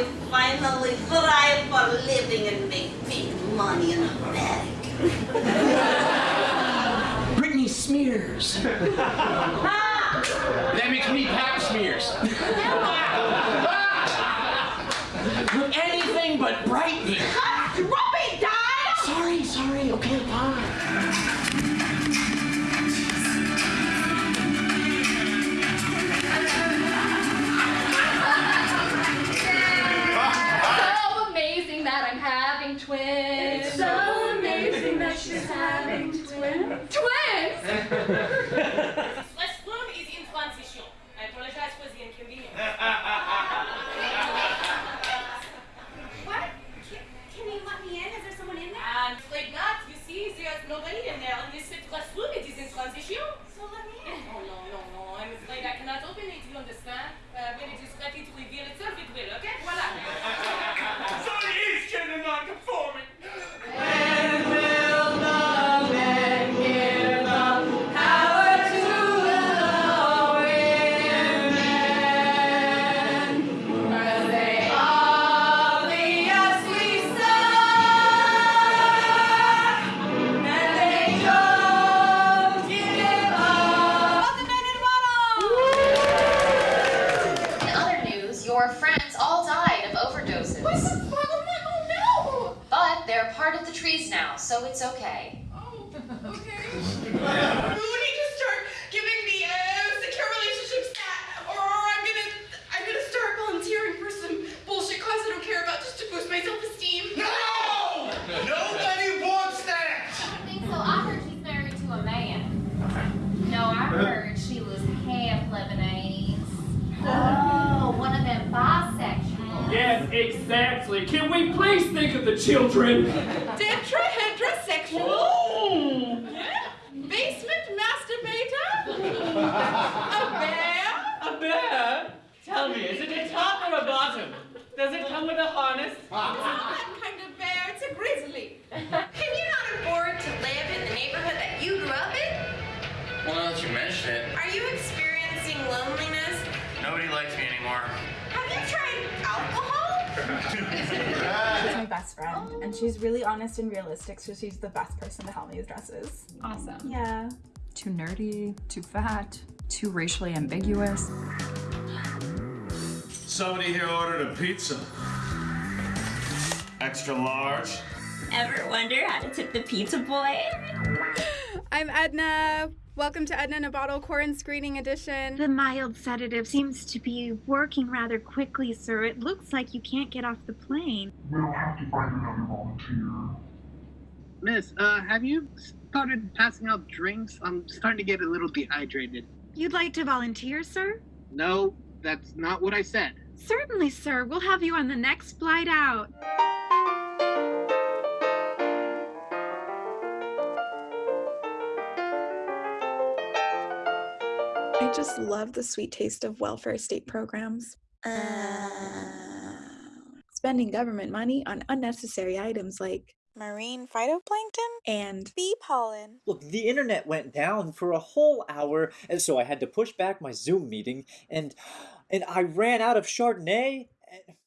you finally thrive for living and make big money in America. Britney Smears. that makes me Pap Smears. Anything but Britney. Ruby died! Sorry, sorry, okay, fine. That I'm having twins. It's so amazing that she's having twins. Twins! Restroom is in transition. I apologize for the inconvenience. What? Can, can you let me in? Is there someone in there? I'm afraid not. You see, there's nobody your friends all died of overdoses. Why's it fucking no? But they're part of the trees now, so it's okay. You need to start giving me a secure relationship stat, or I'm gonna I'm gonna start volunteering for some bullshit cause I don't care about just to boost my self-esteem. No! Nobody wants that. I think so. I heard she's married to a man. No, I heard she was half Lebanese. Oh, one of them bisexuals. Yes, exactly. Can we please think of the children? Tetrahedrosexual. Hmm. Basement masturbator. a bear. A bear? Tell me, is it a top or a bottom? Does it come with a harness? It's not that kind of bear. It's a grizzly. Can you not afford to live in the neighborhood that you grew up in? Well, now that you mention it, Are you experiencing loneliness? nobody likes me anymore. Have you tried alcohol? She's my best friend, and she's really honest and realistic, so she's the best person to help me with dresses. Awesome. Yeah. Too nerdy, too fat, too racially ambiguous. Somebody here ordered a pizza. Extra large. Ever wonder how to tip the pizza boy? I'm Edna. Welcome to Edna in a Bottle Corn Screening Edition. The mild sedative seems to be working rather quickly, sir. It looks like you can't get off the plane. We'll have to find another volunteer. Miss, uh, have you started passing out drinks? I'm starting to get a little dehydrated. You'd like to volunteer, sir? No, that's not what I said. Certainly, sir. We'll have you on the next flight out. I just love the sweet taste of welfare state programs. Spending government money on unnecessary items like marine phytoplankton and bee pollen. Look, the internet went down for a whole hour, and so I had to push back my Zoom meeting, and and I ran out of Chardonnay.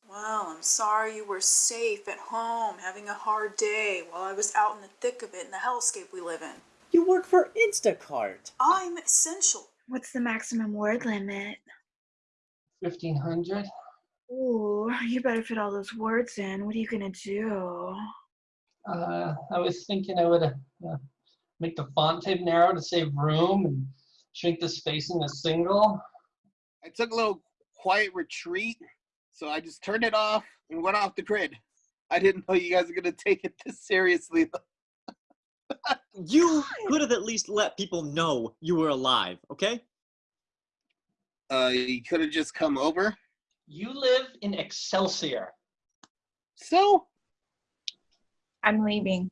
Well, I'm sorry you were safe at home having a hard day while I was out in the thick of it in the hellscape we live in. You work for Instacart. I'm essential. What's the maximum word limit? 1500? Ooh, you better fit all those words in. What are you gonna do? Uh, I was thinking I would uh, uh, make the font type narrow to save room and shrink the spacing to single. I took a little quiet retreat, so I just turned it off and went off the grid. I didn't know you guys were gonna take it this seriously. You could have at least let people know you were alive, okay? Uh, you could have just come over. You live in Excelsior. So? I'm leaving.